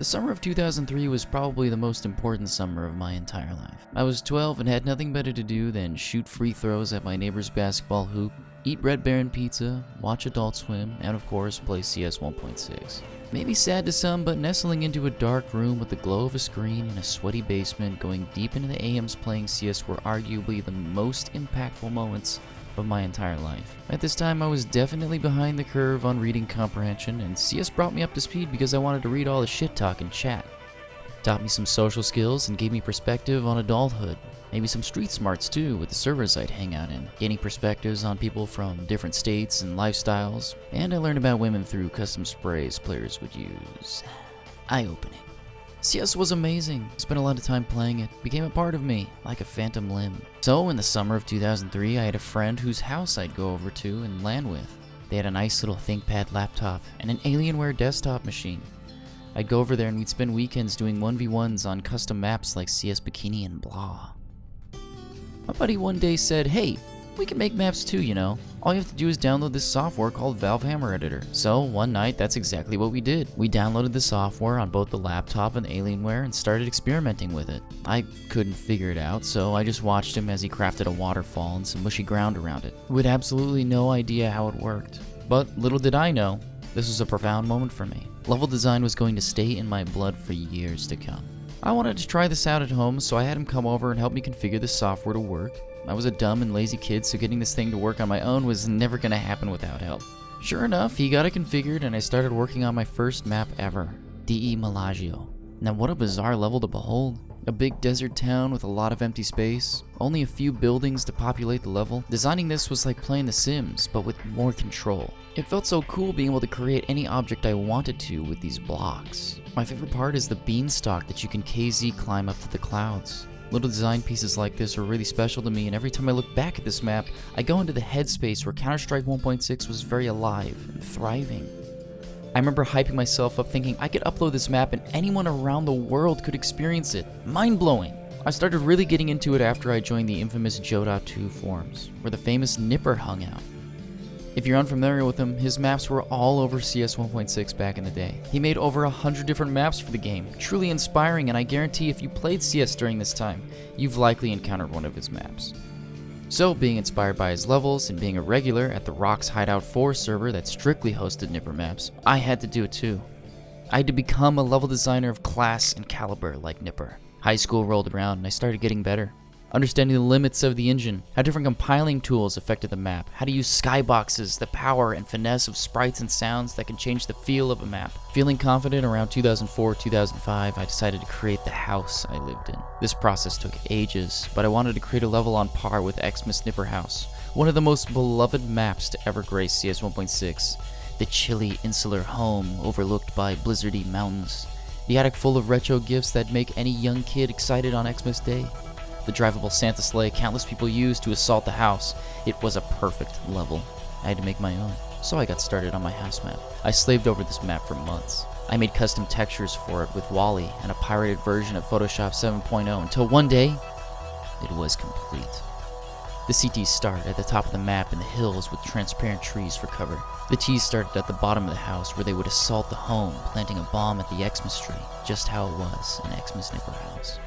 The summer of 2003 was probably the most important summer of my entire life. I was 12 and had nothing better to do than shoot free throws at my neighbor's basketball hoop, eat Red Baron pizza, watch Adult Swim, and of course play CS 1.6. Maybe sad to some, but nestling into a dark room with the glow of a screen in a sweaty basement going deep into the AMs playing CS were arguably the most impactful moments of my entire life. At this time, I was definitely behind the curve on reading comprehension, and CS brought me up to speed because I wanted to read all the shit talk and chat. Taught me some social skills and gave me perspective on adulthood. Maybe some street smarts too, with the servers I'd hang out in, gaining perspectives on people from different states and lifestyles, and I learned about women through custom sprays players would use. Eye opening. CS was amazing. Spent a lot of time playing it. Became a part of me, like a phantom limb. So, in the summer of 2003, I had a friend whose house I'd go over to and LAN with. They had a nice little ThinkPad laptop and an Alienware desktop machine. I'd go over there and we'd spend weekends doing 1v1s on custom maps like CS Bikini and blah. My buddy one day said, hey, we can make maps too, you know. All you have to do is download this software called Valve Hammer Editor. So one night, that's exactly what we did. We downloaded the software on both the laptop and Alienware and started experimenting with it. I couldn't figure it out, so I just watched him as he crafted a waterfall and some mushy ground around it, with absolutely no idea how it worked. But little did I know, this was a profound moment for me. Level design was going to stay in my blood for years to come. I wanted to try this out at home, so I had him come over and help me configure the software to work. I was a dumb and lazy kid, so getting this thing to work on my own was never going to happen without help. Sure enough, he got it configured and I started working on my first map ever, DE Malagio. Now what a bizarre level to behold. A big desert town with a lot of empty space, only a few buildings to populate the level. Designing this was like playing The Sims, but with more control. It felt so cool being able to create any object I wanted to with these blocks. My favorite part is the beanstalk that you can KZ climb up to the clouds. Little design pieces like this are really special to me, and every time I look back at this map, I go into the headspace where Counter-Strike 1.6 was very alive and thriving. I remember hyping myself up thinking I could upload this map and anyone around the world could experience it. Mind-blowing! I started really getting into it after I joined the infamous Joda2 forums, where the famous Nipper hung out. If you're unfamiliar with him, his maps were all over CS 1.6 back in the day. He made over a hundred different maps for the game, truly inspiring and I guarantee if you played CS during this time, you've likely encountered one of his maps. So, being inspired by his levels and being a regular at the Rocks Hideout 4 server that strictly hosted Nipper maps, I had to do it too. I had to become a level designer of class and caliber like Nipper. High school rolled around and I started getting better understanding the limits of the engine, how different compiling tools affected the map, how to use skyboxes, the power and finesse of sprites and sounds that can change the feel of a map. Feeling confident around 2004-2005, I decided to create the house I lived in. This process took ages, but I wanted to create a level on par with Xmas Nipper House, one of the most beloved maps to ever grace CS 1.6. The chilly, insular home overlooked by blizzardy mountains. The attic full of retro gifts that make any young kid excited on Xmas Day the drivable Santa sleigh countless people used to assault the house. It was a perfect level. I had to make my own. So I got started on my house map. I slaved over this map for months. I made custom textures for it with Wally and a pirated version of Photoshop 7.0 until one day, it was complete. The CTs start at the top of the map in the hills with transparent trees for cover. The T's started at the bottom of the house where they would assault the home, planting a bomb at the Xmas tree, just how it was in Xmas Nipper House.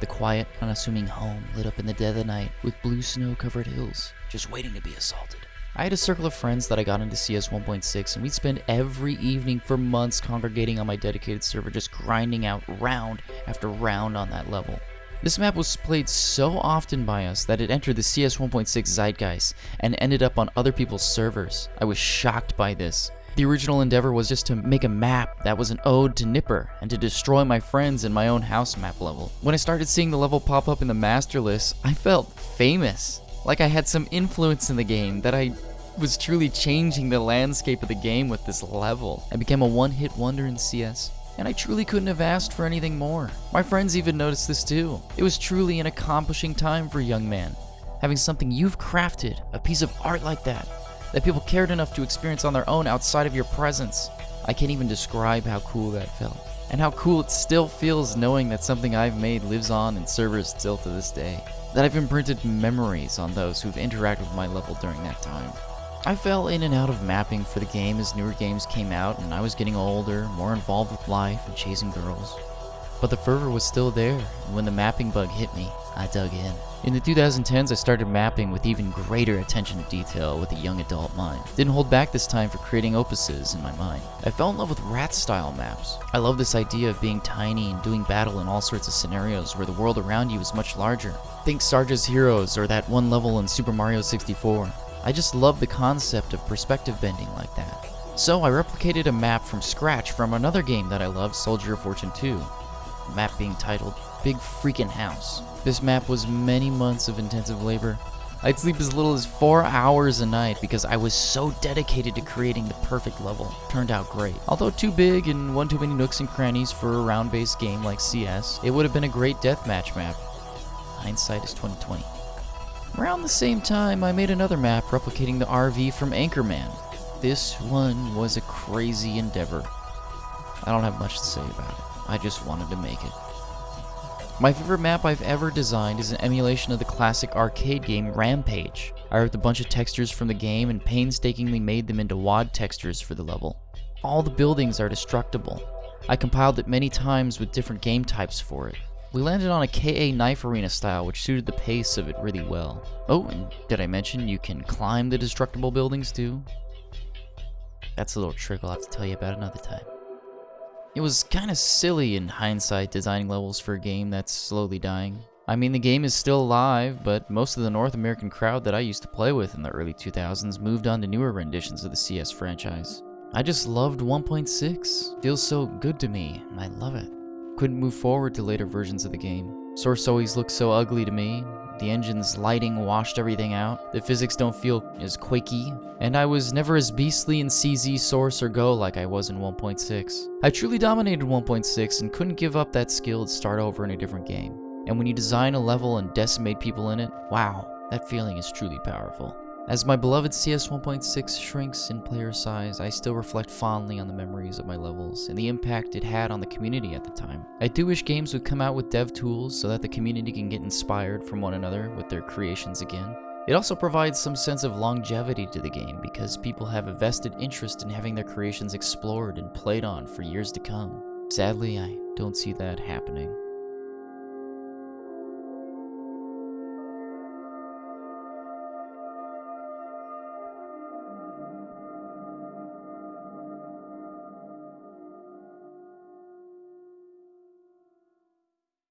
The quiet, unassuming home lit up in the dead of the night with blue snow covered hills, just waiting to be assaulted. I had a circle of friends that I got into CS 1.6, and we'd spend every evening for months congregating on my dedicated server, just grinding out round after round on that level. This map was played so often by us that it entered the CS 1.6 zeitgeist and ended up on other people's servers. I was shocked by this. The original endeavor was just to make a map that was an ode to Nipper and to destroy my friends in my own house map level. When I started seeing the level pop up in the master list, I felt famous. Like I had some influence in the game, that I was truly changing the landscape of the game with this level. I became a one-hit wonder in CS and I truly couldn't have asked for anything more. My friends even noticed this too. It was truly an accomplishing time for a young man. Having something you've crafted, a piece of art like that, that people cared enough to experience on their own outside of your presence. I can't even describe how cool that felt. And how cool it still feels knowing that something I've made lives on in servers still to this day. That I've imprinted memories on those who've interacted with my level during that time. I fell in and out of mapping for the game as newer games came out and I was getting older, more involved with life and chasing girls. But the fervor was still there, and when the mapping bug hit me, I dug in. In the 2010s, I started mapping with even greater attention to detail with a young adult mind. Didn't hold back this time for creating opuses in my mind. I fell in love with rat-style maps. I love this idea of being tiny and doing battle in all sorts of scenarios where the world around you is much larger. Think Sarge's Heroes or that one level in Super Mario 64. I just love the concept of perspective bending like that. So I replicated a map from scratch from another game that I love, Soldier of Fortune 2 map being titled Big Freakin' House. This map was many months of intensive labor. I'd sleep as little as four hours a night because I was so dedicated to creating the perfect level. Turned out great. Although too big and one too many nooks and crannies for a round-based game like CS, it would have been a great deathmatch map. Hindsight is 2020. Around the same time, I made another map replicating the RV from Anchorman. This one was a crazy endeavor. I don't have much to say about it. I just wanted to make it. My favorite map I've ever designed is an emulation of the classic arcade game Rampage. I ripped a bunch of textures from the game and painstakingly made them into WAD textures for the level. All the buildings are destructible. I compiled it many times with different game types for it. We landed on a KA knife arena style which suited the pace of it really well. Oh, and did I mention you can climb the destructible buildings too? That's a little trick I'll have to tell you about another time. It was kinda silly in hindsight designing levels for a game that's slowly dying. I mean, the game is still alive, but most of the North American crowd that I used to play with in the early 2000s moved on to newer renditions of the CS franchise. I just loved 1.6. Feels so good to me, and I love it. Couldn't move forward to later versions of the game. Source always looked so ugly to me, the engine's lighting washed everything out. The physics don't feel as quaky. And I was never as beastly in CZ, Source, or Go like I was in 1.6. I truly dominated 1.6 and couldn't give up that skill to start over in a different game. And when you design a level and decimate people in it, wow, that feeling is truly powerful. As my beloved CS 1.6 shrinks in player size, I still reflect fondly on the memories of my levels and the impact it had on the community at the time. I do wish games would come out with dev tools so that the community can get inspired from one another with their creations again. It also provides some sense of longevity to the game because people have a vested interest in having their creations explored and played on for years to come. Sadly, I don't see that happening.